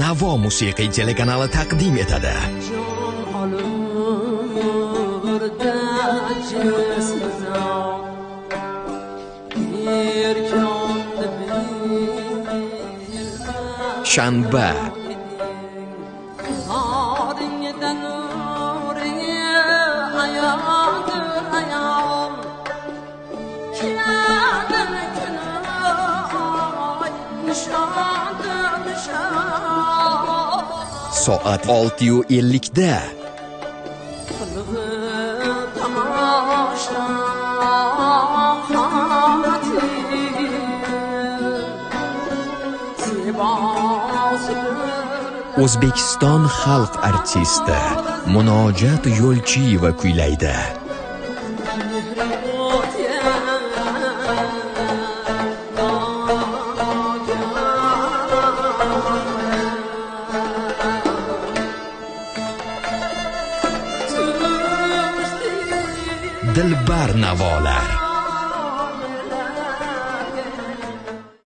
Navo musiqiy telekanali taqdim etadi. Shanba soat 6:50 da. O'zbekiston xalq artisti Munojat Yo'lchiyeva kuylaydi. Dilbar navolar